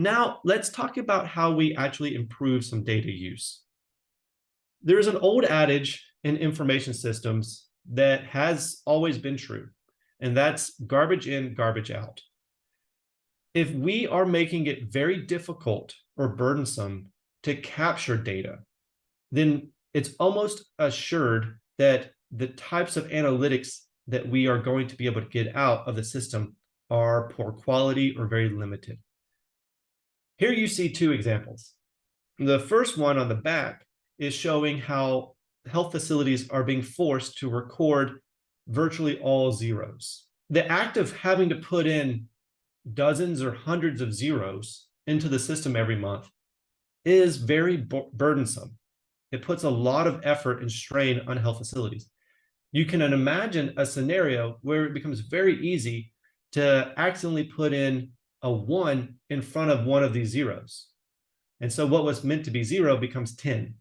Now let's talk about how we actually improve some data use. There's an old adage in information systems that has always been true, and that's garbage in, garbage out. If we are making it very difficult or burdensome to capture data, then it's almost assured that the types of analytics that we are going to be able to get out of the system are poor quality or very limited. Here you see two examples. The first one on the back is showing how health facilities are being forced to record virtually all zeros. The act of having to put in dozens or hundreds of zeros into the system every month is very burdensome. It puts a lot of effort and strain on health facilities. You can imagine a scenario where it becomes very easy to accidentally put in a one in front of one of these zeros. And so what was meant to be zero becomes 10,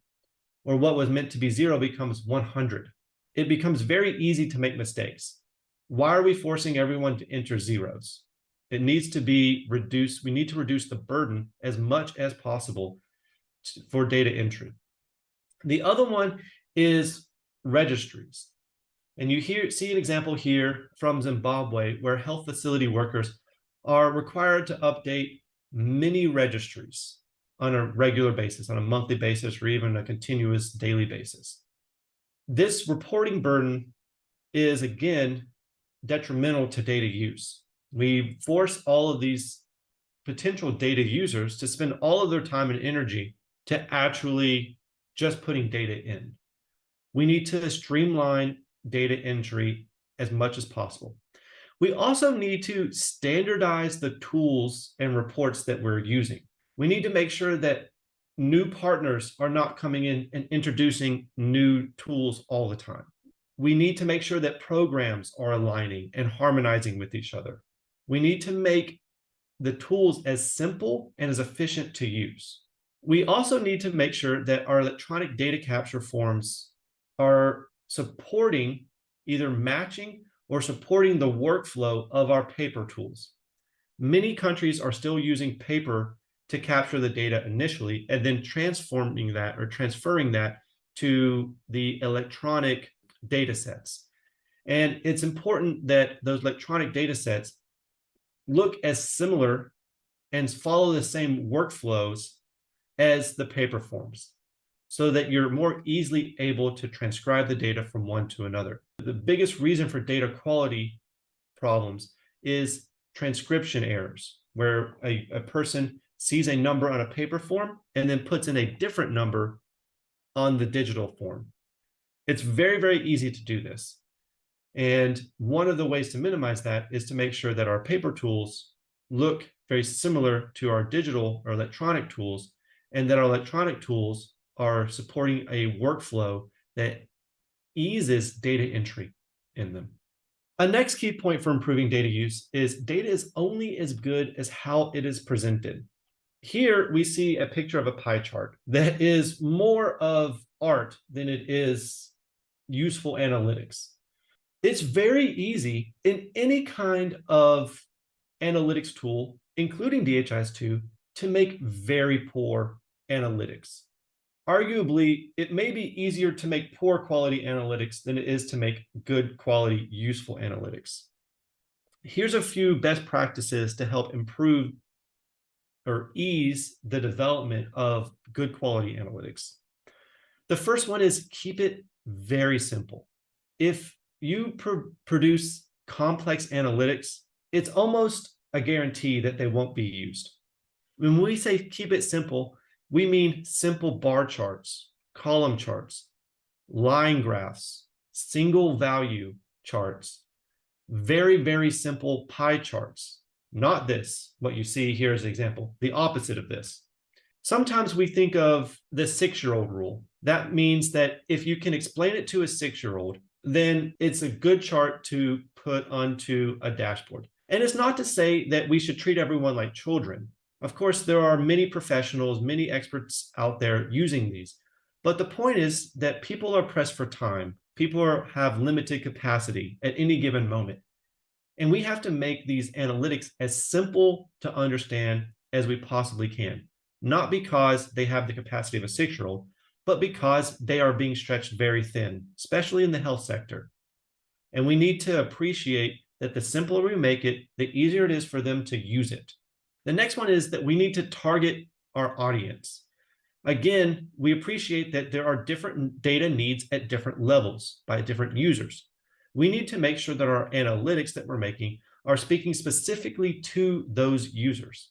or what was meant to be zero becomes 100. It becomes very easy to make mistakes. Why are we forcing everyone to enter zeros? It needs to be reduced. We need to reduce the burden as much as possible for data entry. The other one is registries. And you hear, see an example here from Zimbabwe where health facility workers are required to update many registries on a regular basis, on a monthly basis, or even a continuous daily basis. This reporting burden is, again, detrimental to data use. We force all of these potential data users to spend all of their time and energy to actually just putting data in. We need to streamline data entry as much as possible. We also need to standardize the tools and reports that we're using. We need to make sure that new partners are not coming in and introducing new tools all the time. We need to make sure that programs are aligning and harmonizing with each other. We need to make the tools as simple and as efficient to use. We also need to make sure that our electronic data capture forms are supporting either matching or supporting the workflow of our paper tools. Many countries are still using paper to capture the data initially and then transforming that or transferring that to the electronic data sets. And it's important that those electronic data sets look as similar and follow the same workflows as the paper forms so that you're more easily able to transcribe the data from one to another. The biggest reason for data quality problems is transcription errors, where a, a person sees a number on a paper form and then puts in a different number on the digital form. It's very, very easy to do this. And one of the ways to minimize that is to make sure that our paper tools look very similar to our digital or electronic tools, and that our electronic tools are supporting a workflow that eases data entry in them. A next key point for improving data use is data is only as good as how it is presented. Here we see a picture of a pie chart that is more of art than it is useful analytics. It's very easy in any kind of analytics tool, including DHIS2, to make very poor analytics arguably, it may be easier to make poor quality analytics than it is to make good quality, useful analytics. Here's a few best practices to help improve or ease the development of good quality analytics. The first one is keep it very simple. If you pr produce complex analytics, it's almost a guarantee that they won't be used. When we say keep it simple, we mean simple bar charts, column charts, line graphs, single value charts, very, very simple pie charts. Not this, what you see here as an example, the opposite of this. Sometimes we think of the six-year-old rule. That means that if you can explain it to a six-year-old, then it's a good chart to put onto a dashboard. And it's not to say that we should treat everyone like children. Of course, there are many professionals, many experts out there using these. But the point is that people are pressed for time. People are, have limited capacity at any given moment. And we have to make these analytics as simple to understand as we possibly can, not because they have the capacity of a six-year-old, but because they are being stretched very thin, especially in the health sector. And we need to appreciate that the simpler we make it, the easier it is for them to use it. The next one is that we need to target our audience. Again, we appreciate that there are different data needs at different levels by different users. We need to make sure that our analytics that we're making are speaking specifically to those users.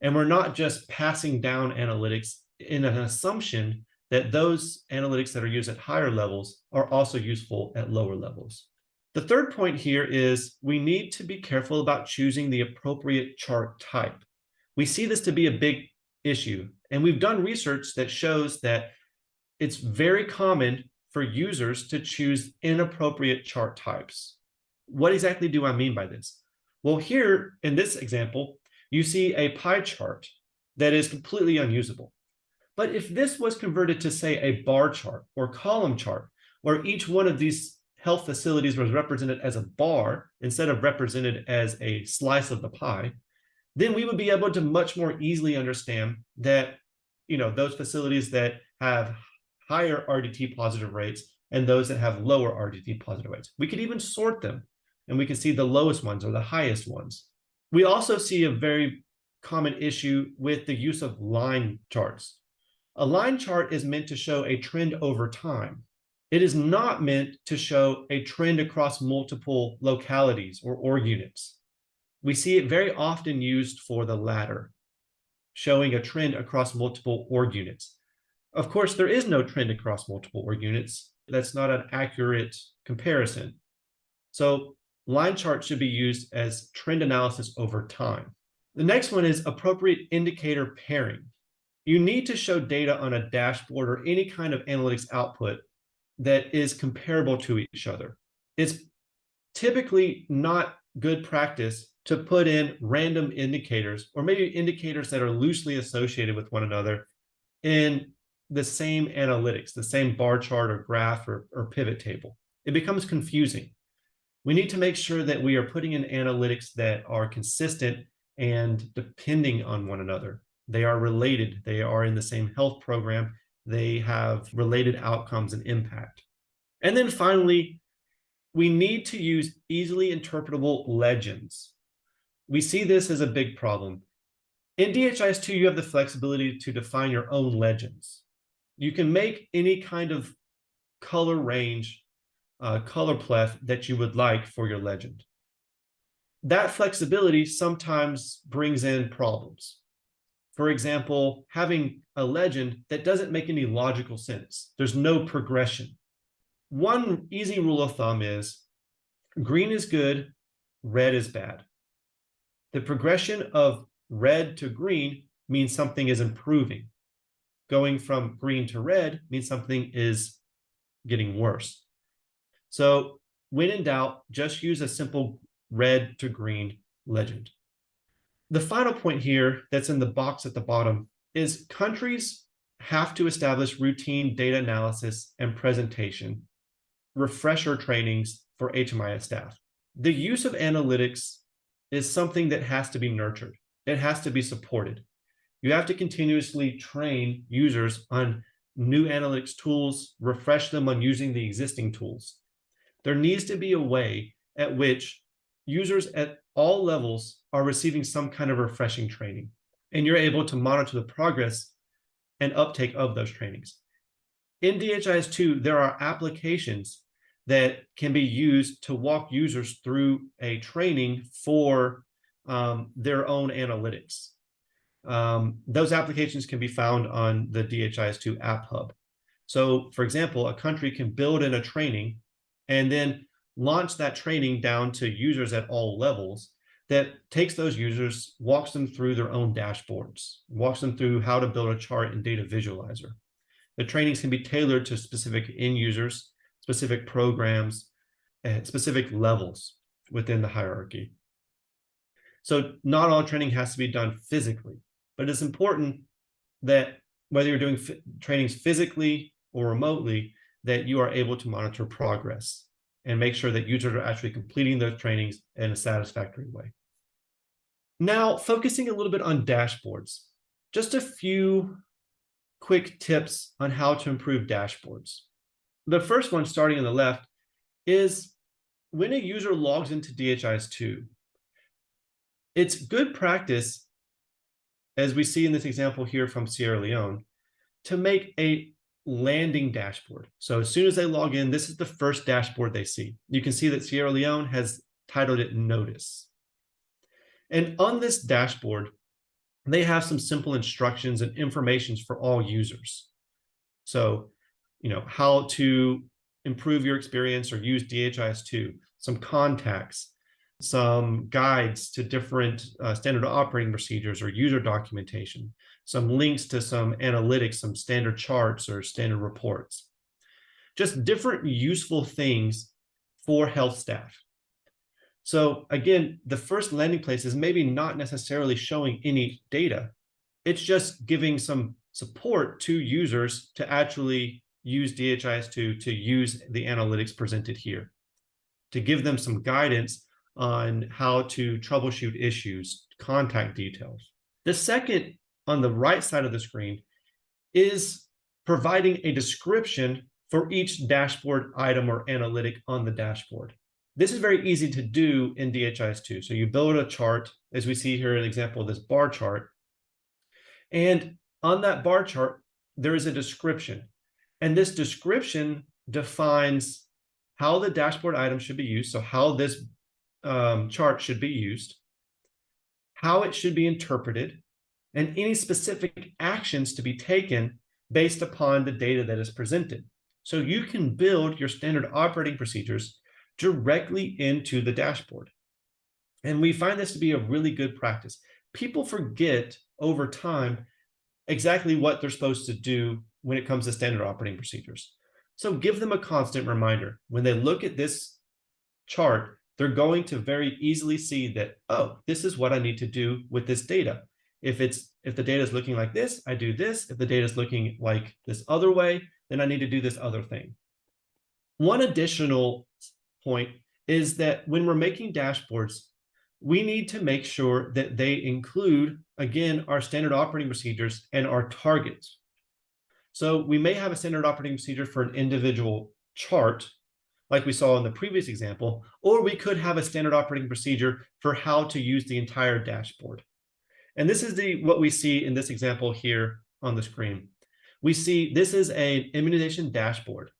And we're not just passing down analytics in an assumption that those analytics that are used at higher levels are also useful at lower levels. The third point here is we need to be careful about choosing the appropriate chart type. We see this to be a big issue, and we've done research that shows that it's very common for users to choose inappropriate chart types. What exactly do I mean by this? Well, here in this example, you see a pie chart that is completely unusable. But if this was converted to say a bar chart or column chart, where each one of these health facilities was represented as a bar instead of represented as a slice of the pie, then we would be able to much more easily understand that, you know, those facilities that have higher RDT positive rates and those that have lower RDT positive rates. We could even sort them and we can see the lowest ones or the highest ones. We also see a very common issue with the use of line charts. A line chart is meant to show a trend over time. It is not meant to show a trend across multiple localities or org units. We see it very often used for the latter, showing a trend across multiple org units. Of course, there is no trend across multiple org units. That's not an accurate comparison. So line charts should be used as trend analysis over time. The next one is appropriate indicator pairing. You need to show data on a dashboard or any kind of analytics output that is comparable to each other. It's typically not good practice to put in random indicators or maybe indicators that are loosely associated with one another in the same analytics, the same bar chart or graph or, or pivot table. It becomes confusing. We need to make sure that we are putting in analytics that are consistent and depending on one another. They are related. They are in the same health program they have related outcomes and impact. And then finally, we need to use easily interpretable legends. We see this as a big problem. In DHIS2, you have the flexibility to define your own legends. You can make any kind of color range, uh, choropleth that you would like for your legend. That flexibility sometimes brings in problems. For example, having a legend that doesn't make any logical sense. There's no progression. One easy rule of thumb is green is good, red is bad. The progression of red to green means something is improving. Going from green to red means something is getting worse. So when in doubt, just use a simple red to green legend. The final point here that's in the box at the bottom is countries have to establish routine data analysis and presentation, refresher trainings for HMIS staff. The use of analytics is something that has to be nurtured. It has to be supported. You have to continuously train users on new analytics tools, refresh them on using the existing tools. There needs to be a way at which users at all levels are receiving some kind of refreshing training, and you're able to monitor the progress and uptake of those trainings. In DHIS2, there are applications that can be used to walk users through a training for um, their own analytics. Um, those applications can be found on the DHIS2 App Hub. So, for example, a country can build in a training and then launch that training down to users at all levels that takes those users, walks them through their own dashboards, walks them through how to build a chart and Data Visualizer. The trainings can be tailored to specific end users, specific programs, and specific levels within the hierarchy. So not all training has to be done physically, but it's important that whether you're doing trainings physically or remotely, that you are able to monitor progress and make sure that users are actually completing those trainings in a satisfactory way. Now, focusing a little bit on dashboards, just a few quick tips on how to improve dashboards. The first one, starting on the left, is when a user logs into DHIS2, it's good practice, as we see in this example here from Sierra Leone, to make a landing dashboard. So as soon as they log in, this is the first dashboard they see. You can see that Sierra Leone has titled it Notice. And on this dashboard, they have some simple instructions and informations for all users. So, you know, how to improve your experience or use DHIS2, some contacts, some guides to different uh, standard operating procedures or user documentation, some links to some analytics, some standard charts or standard reports. Just different useful things for health staff. So again, the first landing place is maybe not necessarily showing any data. It's just giving some support to users to actually use DHIS2 to use the analytics presented here, to give them some guidance on how to troubleshoot issues, contact details. The second on the right side of the screen is providing a description for each dashboard item or analytic on the dashboard. This is very easy to do in DHIS2. So you build a chart, as we see here, an example of this bar chart. And on that bar chart, there is a description. And this description defines how the dashboard item should be used. So how this um, chart should be used, how it should be interpreted, and any specific actions to be taken based upon the data that is presented. So you can build your standard operating procedures directly into the dashboard. And we find this to be a really good practice. People forget over time exactly what they're supposed to do when it comes to standard operating procedures. So give them a constant reminder. When they look at this chart, they're going to very easily see that, oh, this is what I need to do with this data. If it's if the data is looking like this, I do this. If the data is looking like this other way, then I need to do this other thing. One additional point is that when we're making dashboards, we need to make sure that they include, again, our standard operating procedures and our targets. So we may have a standard operating procedure for an individual chart, like we saw in the previous example, or we could have a standard operating procedure for how to use the entire dashboard. And this is the what we see in this example here on the screen. We see this is an immunization dashboard.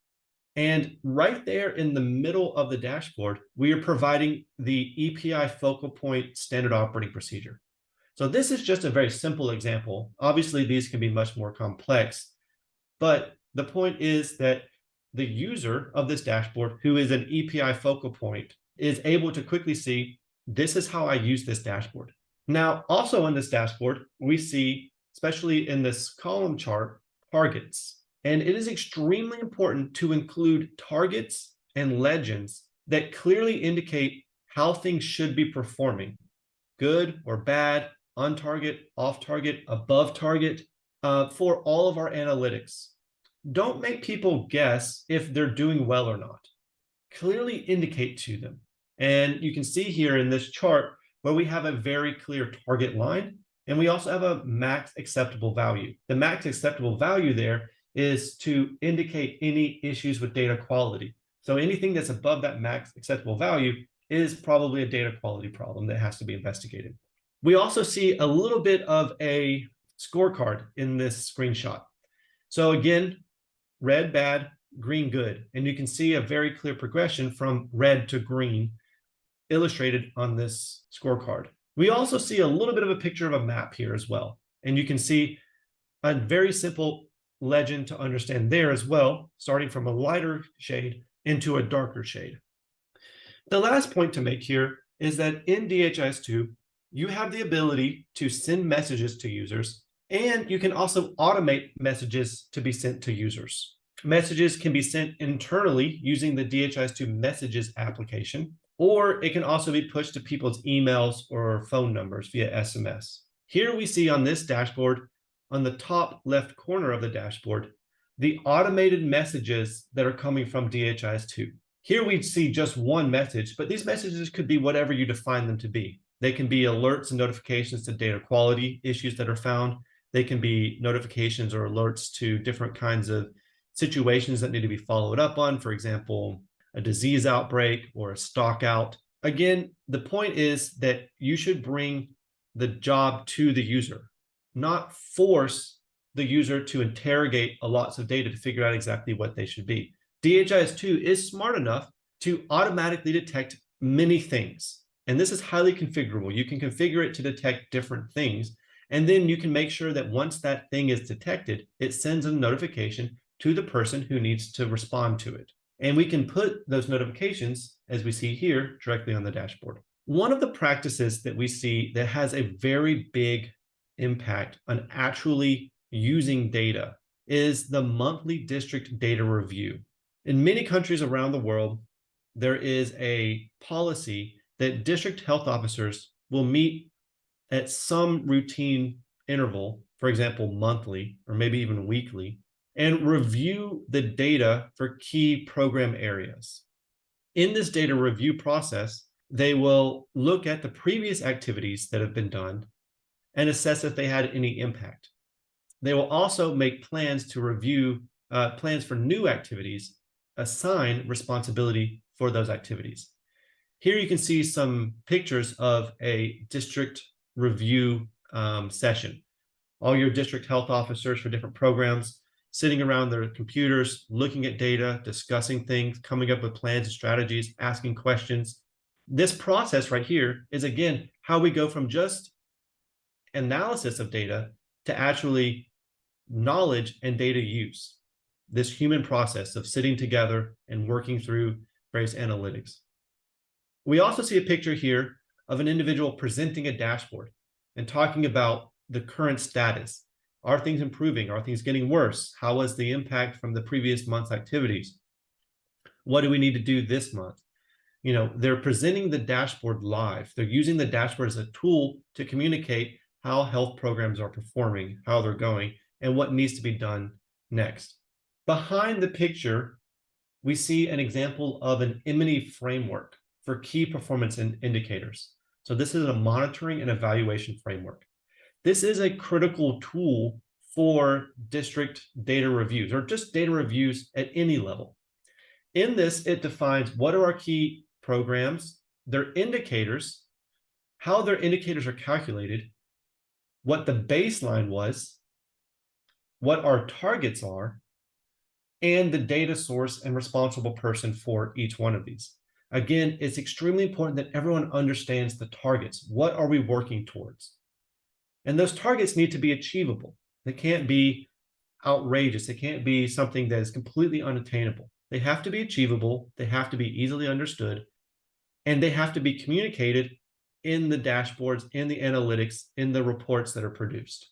And right there in the middle of the dashboard, we are providing the EPI focal point standard operating procedure. So this is just a very simple example. Obviously, these can be much more complex, but the point is that the user of this dashboard, who is an EPI focal point, is able to quickly see, this is how I use this dashboard. Now, also on this dashboard, we see, especially in this column chart, targets. And it is extremely important to include targets and legends that clearly indicate how things should be performing, good or bad, on target, off target, above target, uh, for all of our analytics. Don't make people guess if they're doing well or not. Clearly indicate to them. And you can see here in this chart where we have a very clear target line, and we also have a max acceptable value. The max acceptable value there is to indicate any issues with data quality. So anything that's above that max acceptable value is probably a data quality problem that has to be investigated. We also see a little bit of a scorecard in this screenshot. So again, red bad, green good. And you can see a very clear progression from red to green illustrated on this scorecard. We also see a little bit of a picture of a map here as well. And you can see a very simple legend to understand there as well, starting from a lighter shade into a darker shade. The last point to make here is that in DHIS2, you have the ability to send messages to users, and you can also automate messages to be sent to users. Messages can be sent internally using the DHIS2 messages application, or it can also be pushed to people's emails or phone numbers via SMS. Here we see on this dashboard on the top left corner of the dashboard, the automated messages that are coming from DHIS2. Here we see just one message, but these messages could be whatever you define them to be. They can be alerts and notifications to data quality issues that are found. They can be notifications or alerts to different kinds of situations that need to be followed up on. For example, a disease outbreak or a stock out. Again, the point is that you should bring the job to the user, not force the user to interrogate a lots of data to figure out exactly what they should be. DHIS2 is smart enough to automatically detect many things. And this is highly configurable. You can configure it to detect different things. And then you can make sure that once that thing is detected, it sends a notification to the person who needs to respond to it. And we can put those notifications, as we see here, directly on the dashboard. One of the practices that we see that has a very big impact on actually using data is the monthly district data review. In many countries around the world, there is a policy that district health officers will meet at some routine interval, for example, monthly or maybe even weekly, and review the data for key program areas. In this data review process, they will look at the previous activities that have been done and assess if they had any impact. They will also make plans to review uh, plans for new activities, assign responsibility for those activities. Here you can see some pictures of a district review um, session. All your district health officers for different programs sitting around their computers, looking at data, discussing things, coming up with plans and strategies, asking questions. This process right here is, again, how we go from just analysis of data to actually knowledge and data use, this human process of sitting together and working through various analytics. We also see a picture here of an individual presenting a dashboard and talking about the current status are things improving? Are things getting worse? How was the impact from the previous month's activities? What do we need to do this month? You know, they're presenting the dashboard live. They're using the dashboard as a tool to communicate how health programs are performing, how they're going, and what needs to be done next. Behind the picture, we see an example of an M&E framework for key performance in indicators. So this is a monitoring and evaluation framework. This is a critical tool for district data reviews or just data reviews at any level. In this, it defines what are our key programs, their indicators, how their indicators are calculated, what the baseline was, what our targets are, and the data source and responsible person for each one of these. Again, it's extremely important that everyone understands the targets. What are we working towards? And those targets need to be achievable. They can't be outrageous. They can't be something that is completely unattainable. They have to be achievable. They have to be easily understood. And they have to be communicated in the dashboards, in the analytics, in the reports that are produced.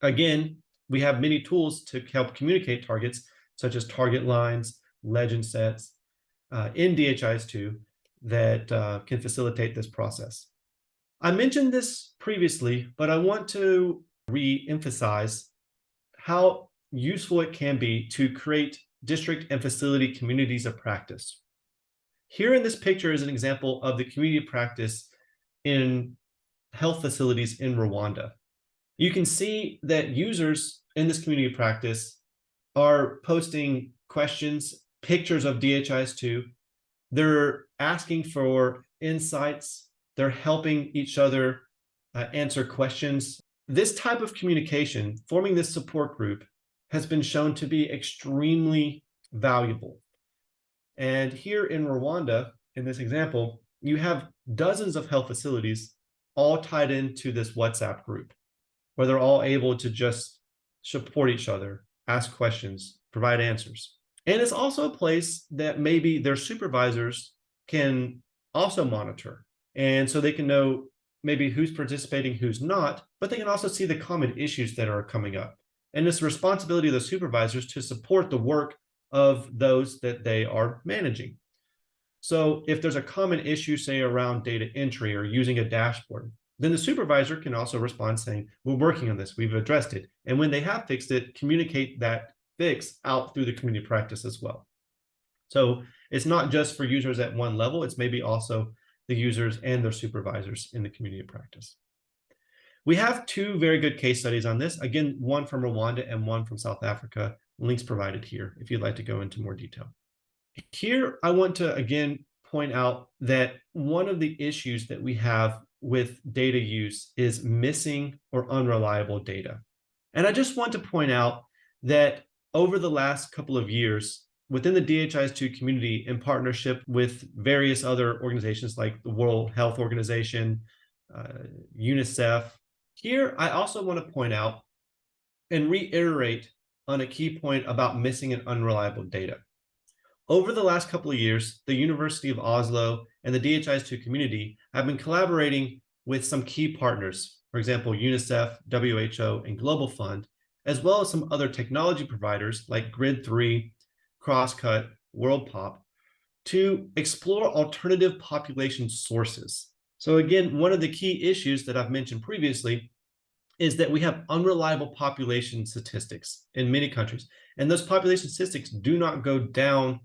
Again, we have many tools to help communicate targets, such as target lines, legend sets, uh, in DHIS2 that uh, can facilitate this process. I mentioned this previously, but I want to re-emphasize how useful it can be to create district and facility communities of practice. Here in this picture is an example of the community practice in health facilities in Rwanda. You can see that users in this community practice are posting questions, pictures of DHIS2. They're asking for insights they're helping each other uh, answer questions. This type of communication, forming this support group, has been shown to be extremely valuable. And here in Rwanda, in this example, you have dozens of health facilities all tied into this WhatsApp group, where they're all able to just support each other, ask questions, provide answers. And it's also a place that maybe their supervisors can also monitor and so they can know maybe who's participating, who's not, but they can also see the common issues that are coming up. And it's the responsibility of the supervisors to support the work of those that they are managing. So if there's a common issue, say around data entry or using a dashboard, then the supervisor can also respond saying, we're working on this, we've addressed it. And when they have fixed it, communicate that fix out through the community practice as well. So it's not just for users at one level, it's maybe also the users and their supervisors in the community of practice. We have two very good case studies on this. Again, one from Rwanda and one from South Africa. Links provided here if you'd like to go into more detail. Here, I want to again point out that one of the issues that we have with data use is missing or unreliable data. And I just want to point out that over the last couple of years, within the DHIS2 community, in partnership with various other organizations like the World Health Organization, uh, UNICEF, here I also want to point out and reiterate on a key point about missing and unreliable data. Over the last couple of years, the University of Oslo and the DHIS2 community have been collaborating with some key partners, for example, UNICEF, WHO, and Global Fund, as well as some other technology providers like Grid3, Crosscut, WorldPop, to explore alternative population sources. So again, one of the key issues that I've mentioned previously is that we have unreliable population statistics in many countries. And those population statistics do not go down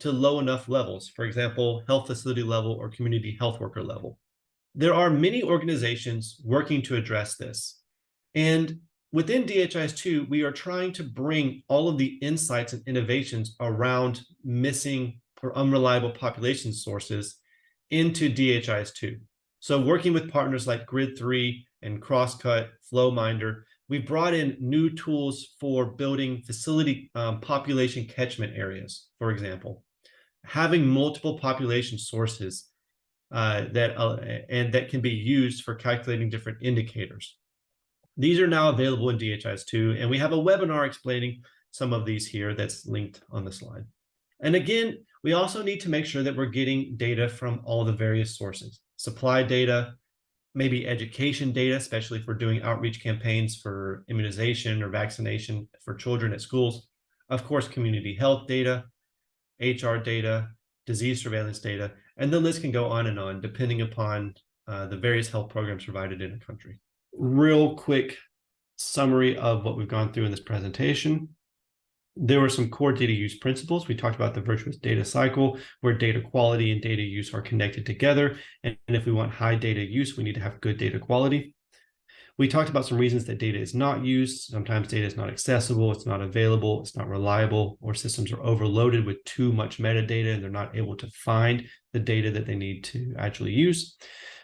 to low enough levels, for example, health facility level or community health worker level. There are many organizations working to address this. And within DHIS2, we are trying to bring all of the insights and innovations around missing or unreliable population sources into DHIS2. So working with partners like Grid3 and Crosscut, FlowMinder, we brought in new tools for building facility um, population catchment areas, for example, having multiple population sources uh, that uh, and that can be used for calculating different indicators. These are now available in DHIS2, and we have a webinar explaining some of these here that's linked on the slide. And again, we also need to make sure that we're getting data from all the various sources, supply data, maybe education data, especially if we're doing outreach campaigns for immunization or vaccination for children at schools. Of course, community health data, HR data, disease surveillance data, and the list can go on and on depending upon uh, the various health programs provided in a country. Real quick summary of what we've gone through in this presentation there were some core data use principles. We talked about the virtuous data cycle, where data quality and data use are connected together. And, and if we want high data use, we need to have good data quality. We talked about some reasons that data is not used. Sometimes data is not accessible, it's not available, it's not reliable, or systems are overloaded with too much metadata and they're not able to find the data that they need to actually use.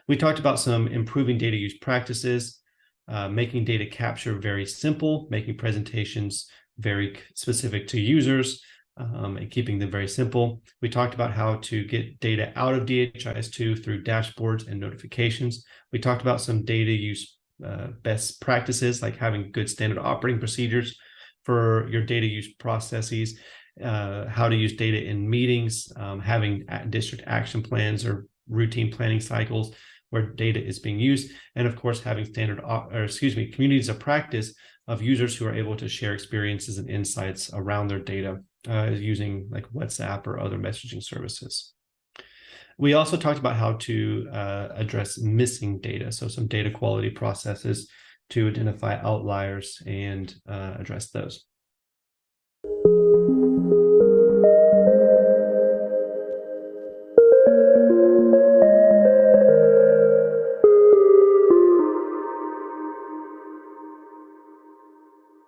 We talked about some improving data use practices, uh, making data capture very simple, making presentations very specific to users um, and keeping them very simple. We talked about how to get data out of DHIS2 through dashboards and notifications. We talked about some data use uh, best practices, like having good standard operating procedures for your data use processes, uh, how to use data in meetings, um, having district action plans or routine planning cycles where data is being used, and of course, having standard, or excuse me, communities of practice of users who are able to share experiences and insights around their data uh, using like WhatsApp or other messaging services. We also talked about how to uh, address missing data, so some data quality processes to identify outliers and uh, address those.